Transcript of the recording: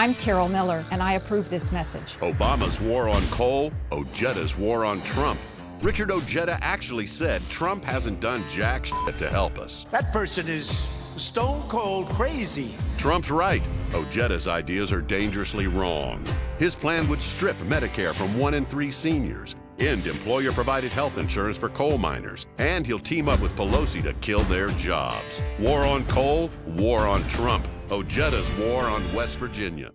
I'm Carol Miller, and I approve this message. Obama's war on coal, Ojeda's war on Trump. Richard Ojeda actually said Trump hasn't done jack shit to help us. That person is stone cold crazy. Trump's right. Ojeda's ideas are dangerously wrong. His plan would strip Medicare from one in three seniors, end employer provided health insurance for coal miners, and he'll team up with Pelosi to kill their jobs. War on coal, war on Trump. Ojeda's war on West Virginia.